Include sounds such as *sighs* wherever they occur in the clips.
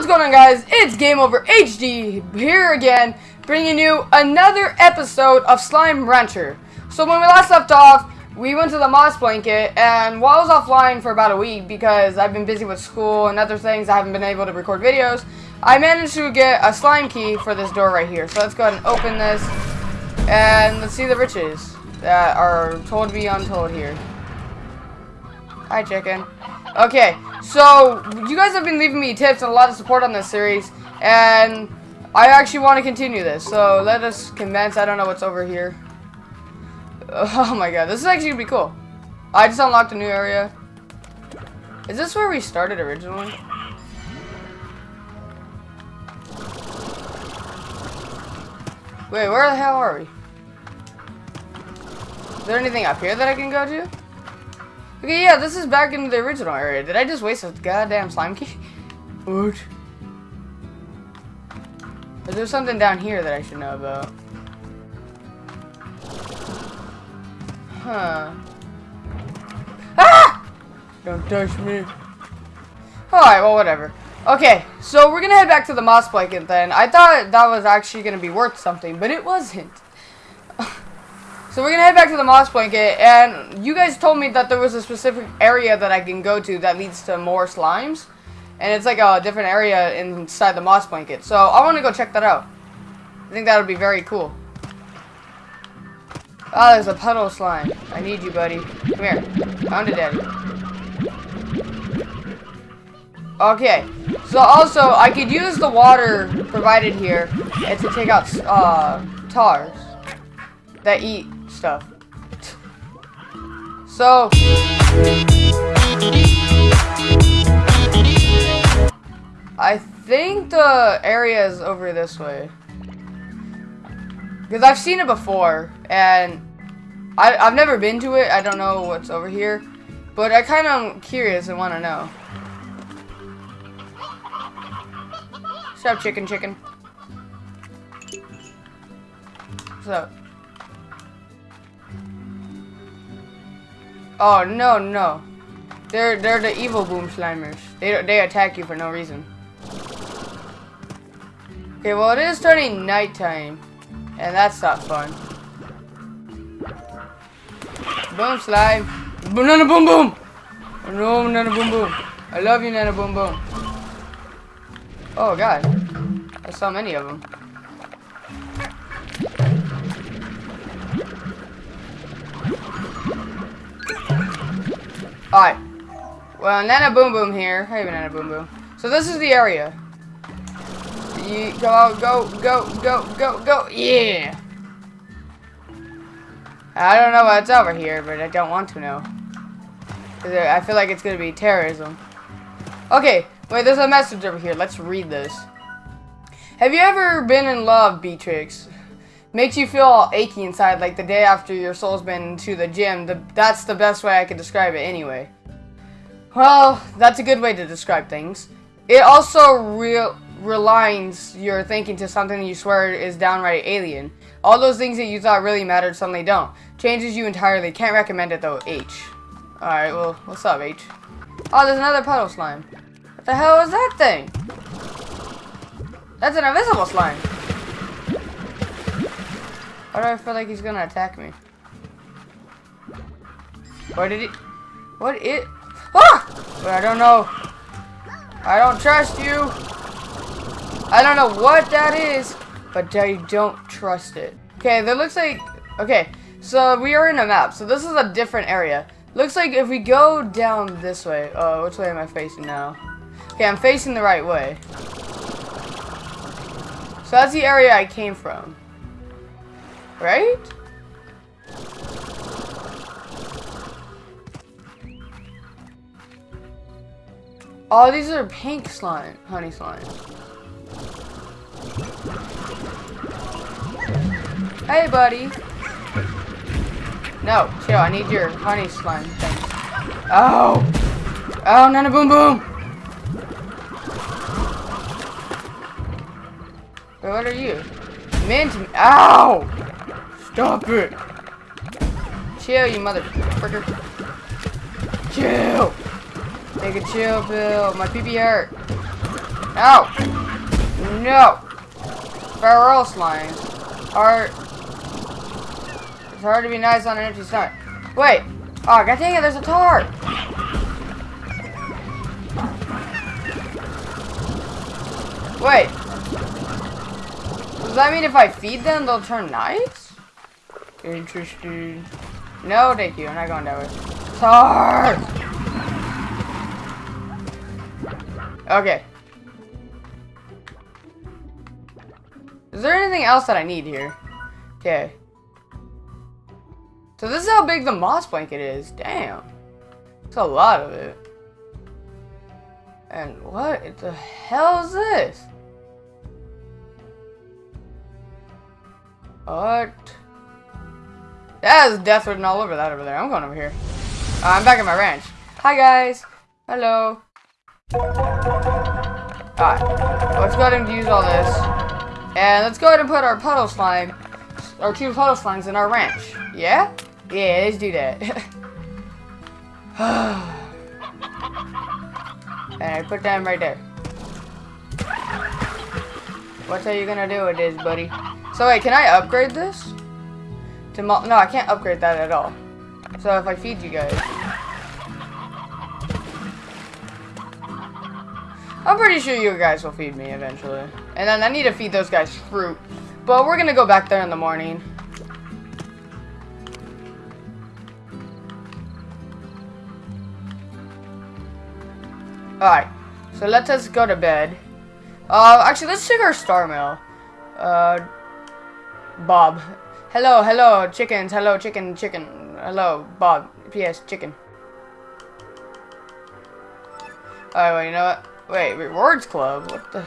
What's going on guys? It's Game Over HD here again, bringing you another episode of Slime Rancher. So when we last left off, we went to the moss blanket, and while I was offline for about a week because I've been busy with school and other things, I haven't been able to record videos, I managed to get a slime key for this door right here. So let's go ahead and open this, and let's see the riches that are told to be untold here. Hi, chicken. Okay, so you guys have been leaving me tips and a lot of support on this series, and I actually want to continue this. So let us commence. I don't know what's over here. *laughs* Oh my god, this is actually gonna be cool. I just unlocked a new area. Is this where we started originally? Wait, where the hell are we? Is there anything up here that I can go to? Okay, yeah, this is back into the original area. Did I just waste a goddamn slime key? *laughs* What? Is there something down here that I should know about? Huh. Ah! Don't touch me. Alright, well, whatever. Okay, so we're gonna head back to the moss blanket then. I thought that was actually gonna be worth something, but it wasn't. So we're gonna head back to the moss blanket, and you guys told me that there was a specific area that I can go to that leads to more slimes. And it's like a different area inside the moss blanket. So I want to go check that out. I think that would be very cool. Oh, there's a puddle slime. I need you, buddy. Come here. Found it, daddy. Okay. So also, I could use the water provided here to take out uh, tars that eat stuff. So... I think the area is over this way. Because I've seen it before, and I, I've never been to it. I don't know what's over here. But I kind of am curious and want to know. Up, chicken chicken? What's up? Oh, no, no. They're, they're the evil boom slimers. They, they attack you for no reason. Okay, well, it is turning nighttime. And that's not fun. Boom slime. Banana boom boom. No, Nana boom boom. I love you, Nana boom boom. Oh god. I saw many of them. Alright. Well, Nana Boom Boom here. Hey, Nana Boom Boom. So this is the area. You go, go, go, go, go, go. Yeah. I don't know what's over here, but I don't want to know. I feel like it's to be terrorism. Okay, wait, there's a message over here. Let's read this. Have you ever been in love, Beatrix? Makes you feel all achy inside, like the day after your soul's been to the gym. The, that's the best way I could describe it anyway. Well, that's a good way to describe things. It also real realigns your thinking to something you swear is downright alien. All those things that you thought really mattered suddenly don't. Changes you entirely. Can't recommend it though, H. Alright, well, what's up, H? Oh, there's another puddle slime. What the hell is that thing? That's an invisible slime. Why do I feel like he's gonna attack me? What did he... What it... Ah! I don't know. I don't trust you. I don't know what that is, but I don't trust it. Okay, that looks like... Okay, so we are in a map. So this is a different area. Looks like if we go down this way... Oh, which way am I facing now? Okay, I'm facing the right way. So that's the area I came from. Right? Oh, these are pink slime, honey slime. Hey, buddy. No, chill. I need your honey slime thing. Oh! Oh, Nana Boom Boom! What are you? Mint. Ow! Stop it! Chill, you motherfucker. Chill! Take a chill pill. My pee hurt. No! No! Feral slimes are... It's hard to be nice on an empty stomach. Wait! Oh, god dang it, there's a tar! Wait. Does that mean if I feed them, they'll turn nice? Interesting. No, thank you. I'm not going that way. Tar! Okay. Is there anything else that I need here? Okay. So this is how big the moss blanket is. Damn. It's a lot of it. And what the hell is this? What? That is death written all over that over there. I'm going over here. Uh, I'm back at my ranch. Hi guys. Hello. Alright. Let's go ahead and use all this. And let's go ahead and put our puddle slime, our two puddle slimes in our ranch. Yeah? Yeah, let's do that. *sighs* and I put them right there. What are you gonna do with this, buddy? So wait, can I upgrade this? No, I can't upgrade that at all. So if I feed you guys. I'm pretty sure you guys will feed me eventually. And then I need to feed those guys fruit. But we're gonna go back there in the morning. Alright, so let us go to bed. Uh, actually, let's check our star mail. Uh, Bob. Hello, hello, chickens. Hello, chicken, chicken. Hello, Bob. P.S. Chicken. Oh, Alright, well, you know what? Wait, rewards club? What the?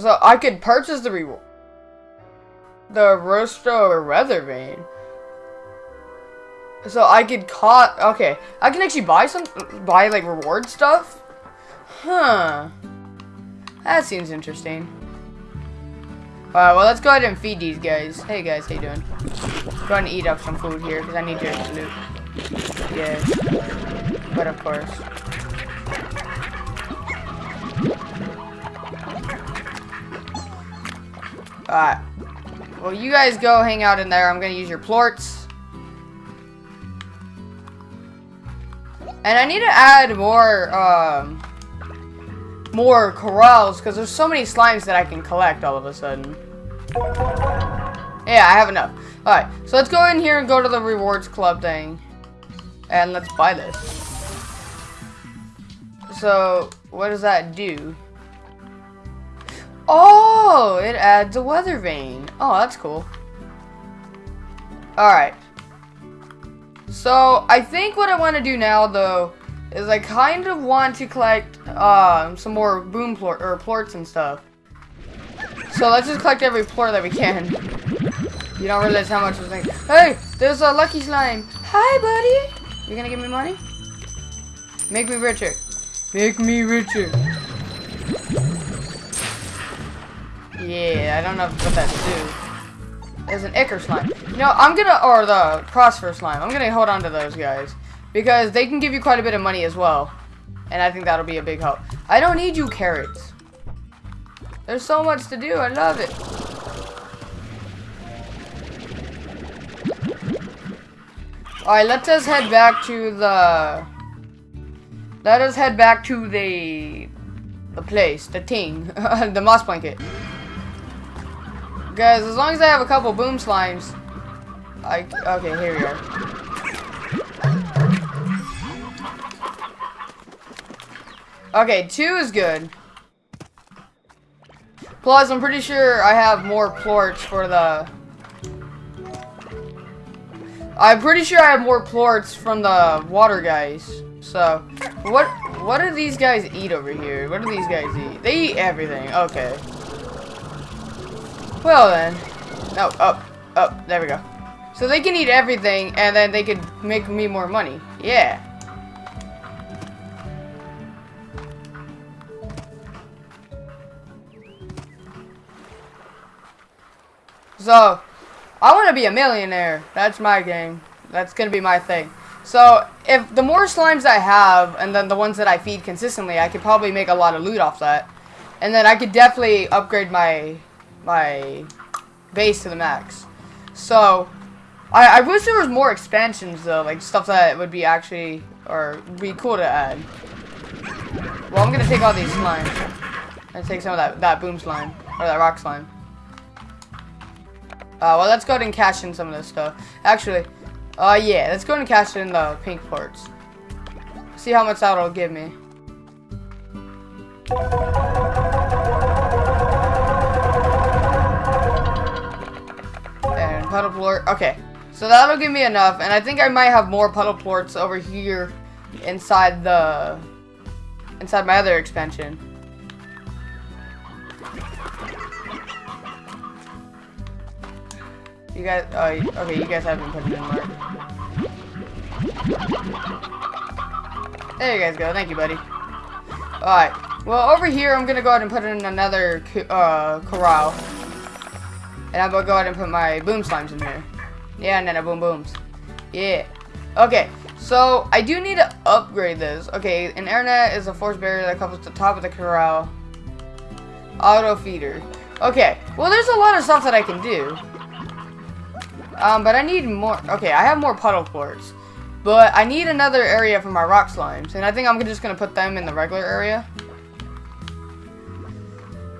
So, I could purchase the reward. The Rosto Weather Vane. So I could caught okay. I can actually buy some buy like reward stuff. Huh. That seems interesting. Alright, well let's go ahead and feed these guys. Hey guys, how you doing? Go ahead and eat up some food here because I need your loot. Yeah. But of course. Alright. Well you guys go hang out in there. I'm gonna use your plorts. And I need to add more, um, more corrals, because there's so many slimes that I can collect all of a sudden. Yeah, I have enough. Alright, so let's go in here and go to the rewards club thing. And let's buy this. So, what does that do? Oh, it adds a weather vane. Oh, that's cool. Alright. So, I think what I want to do now, though, is I kind of want to collect um, some more boom or plorts and stuff. So let's just collect every plort that we can. You don't realize how much I think. Hey, there's a lucky slime. Hi, buddy. You gonna give me money? Make me richer. Make me richer. Yeah, I don't know what that do. There's an Ichor slime. You know, I'm gonna, or the Prosper slime. I'm gonna hold on to those guys. Because they can give you quite a bit of money as well. And I think that'll be a big help. I don't need you carrots. There's so much to do. I love it. Alright, let us head back to the... Let us head back to the... The place, the thing, *laughs* the moss blanket. Guys, as long as I have a couple boom slimes, I, okay, here we are. Okay, two is good. Plus, I'm pretty sure I have more plorts for the... I'm pretty sure I have more plorts from the water guys. So, what what do these guys eat over here? What do these guys eat? They eat everything. Okay. Well then. No, up, up, there we go. So they can eat everything, and then they could make me more money. Yeah. So, I want to be a millionaire. That's my game. That's going to be my thing. So, if the more slimes I have, and then the ones that I feed consistently, I could probably make a lot of loot off that. And then I could definitely upgrade my my base to the max. So, I, I wish there was more expansions though, like stuff that would be actually, or be cool to add. Well, I'm gonna take all these slimes. And take some of that, that boom slime, or that rock slime. Uh, well, let's go ahead and cash in some of this stuff. Actually, uh, yeah, let's go ahead and cash in the pink plorts. See how much that'll give me. And puddle plort. Okay, so that'll give me enough, and I think I might have more puddle plorts over here inside the inside my other expansion. You guys, oh, okay, you guys haven't put it in, Mark. There you guys go. Thank you, buddy. Alright. Well, over here, I'm going to go ahead and put in another uh, corral. And I'm going to go ahead and put my boom slimes in here. Yeah, and then a boom booms. Yeah. Okay. So, I do need to upgrade this. Okay, an airnet is a force barrier that comes to the top of the corral. Auto feeder. Okay. Well, there's a lot of stuff that I can do. Um, but I need more. Okay, I have more puddle plorts. But I need another area for my rock slimes. And I think I'm just going to put them in the regular area.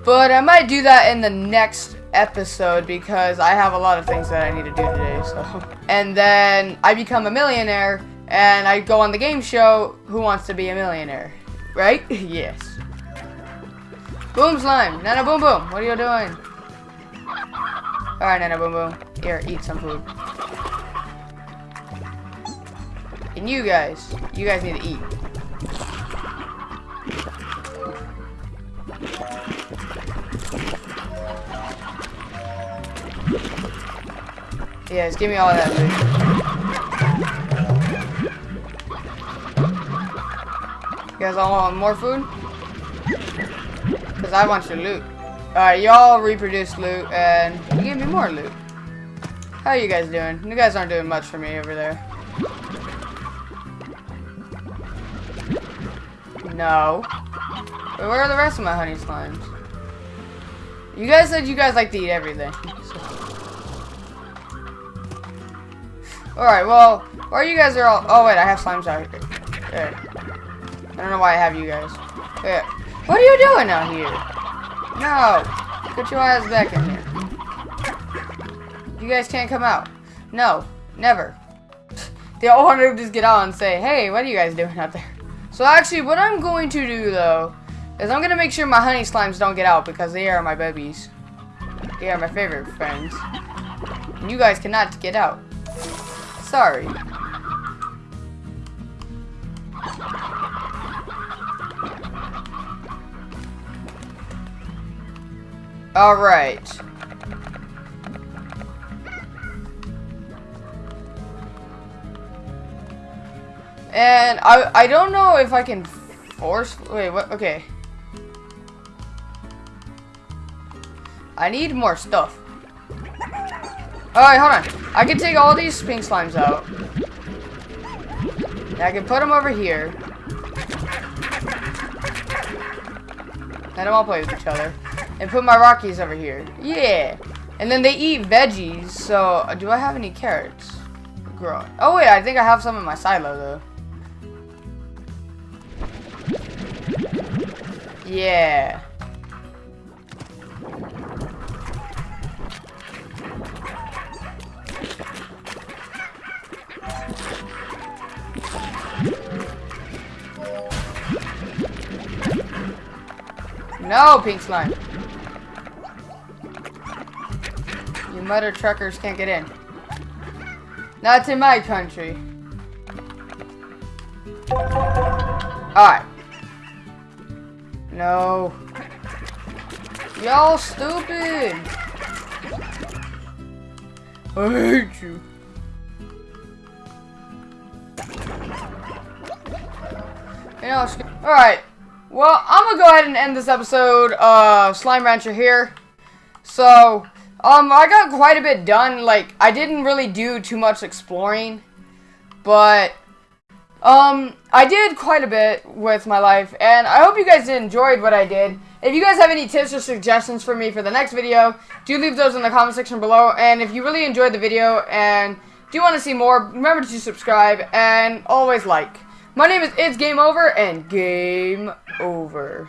But I might do that in the next episode because I have a lot of things that I need to do today. So, *laughs* And then I become a millionaire and I go on the game show, Who Wants to Be a Millionaire? Right? *laughs* yes. Boom slime. Nana boom boom. What are you doing? Oh, Alright, Nana boom boom. Here, eat some food. And you guys, you guys need to eat. Yes, give me all that food. You guys all want more food? Because I want your loot. Alright, y'all reproduce loot, and me more loot. How are you guys doing? You guys aren't doing much for me over there. No. But where are the rest of my honey slimes? You guys said you guys like to eat everything. So. Alright, well, where you guys are all... Oh, wait, I have slimes out here. There. I don't know why I have you guys. Wait, what are you doing out here? No. Put your ass back in here. You guys can't come out. No, never. they all want to just get out and say, hey, what are you guys doing out there? So actually, what I'm going to do, though, is I'm going to make sure my honey slimes don't get out because they are my babies. They are my favorite friends. And you guys cannot get out. Sorry. Alright. And I I don't know if I can force wait what okay. I need more stuff. Alright, hold on. I can take all these pink slimes out. I can put them over here. Let them all play with each other. And put my Rockies over here. Yeah. And then they eat veggies, so do I have any carrots growing? Oh wait, I think I have some in my silo though. Yeah. No, pink slime. You mother truckers can't get in. Not in my country. Alright. No. Y'all stupid. I hate you. Alright. Well, I'm gonna go ahead and end this episode of Slime Rancher here. So, um, I got quite a bit done. Like, I didn't really do too much exploring. But, Um, I did quite a bit with my life, and I hope you guys enjoyed what I did. If you guys have any tips or suggestions for me for the next video, do leave those in the comment section below. And if you really enjoyed the video and do want to see more, remember to subscribe and always like. My name is It's Game Over, and game over.